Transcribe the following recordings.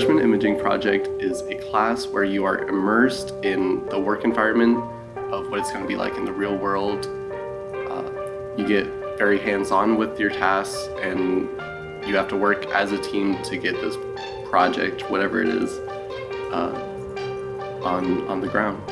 Freshman Imaging Project is a class where you are immersed in the work environment of what it's going to be like in the real world. Uh, you get very hands-on with your tasks and you have to work as a team to get this project, whatever it is, uh, on, on the ground.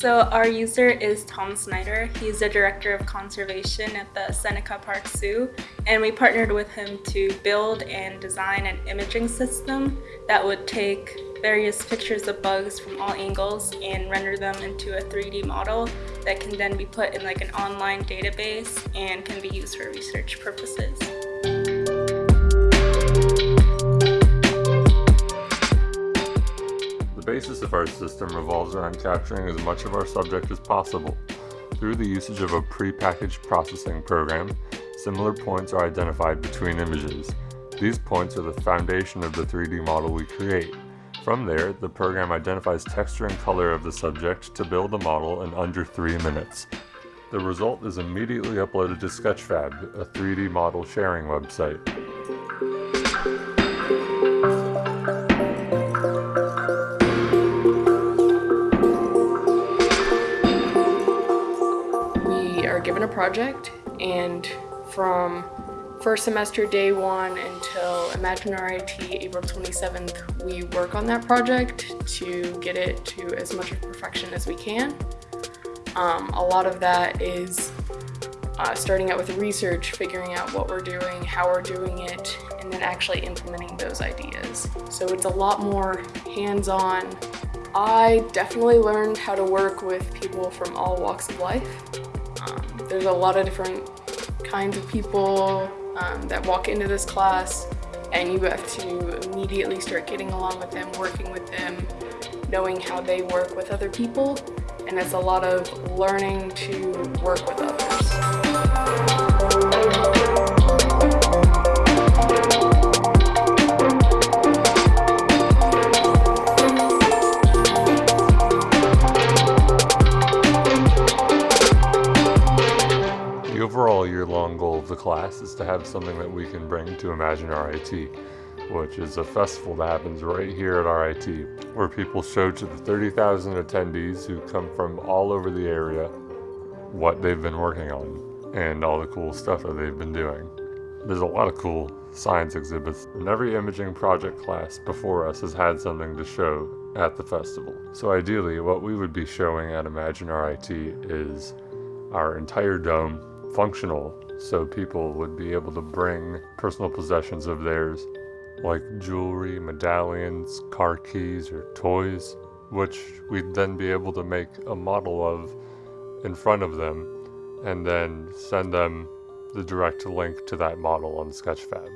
So our user is Tom Snyder. He's the Director of Conservation at the Seneca Park Zoo and we partnered with him to build and design an imaging system that would take various pictures of bugs from all angles and render them into a 3D model that can then be put in like an online database and can be used for research purposes. Basis of our system revolves around capturing as much of our subject as possible. Through the usage of a pre-packaged processing program, similar points are identified between images. These points are the foundation of the 3D model we create. From there, the program identifies texture and color of the subject to build a model in under 3 minutes. The result is immediately uploaded to Sketchfab, a 3D model sharing website. Given a project and from first semester day one until Imagine RIT April 27th, we work on that project to get it to as much of perfection as we can. Um, a lot of that is uh, starting out with research, figuring out what we're doing, how we're doing it, and then actually implementing those ideas. So it's a lot more hands-on. I definitely learned how to work with people from all walks of life. Um, there's a lot of different kinds of people um, that walk into this class and you have to immediately start getting along with them, working with them, knowing how they work with other people, and it's a lot of learning to work with others. Overall year-long goal of the class is to have something that we can bring to Imagine RIT, which is a festival that happens right here at RIT, where people show to the 30,000 attendees who come from all over the area what they've been working on and all the cool stuff that they've been doing. There's a lot of cool science exhibits, and every imaging project class before us has had something to show at the festival. So ideally, what we would be showing at Imagine RIT is our entire dome functional so people would be able to bring personal possessions of theirs like jewelry, medallions, car keys, or toys, which we'd then be able to make a model of in front of them and then send them the direct link to that model on Sketchfab.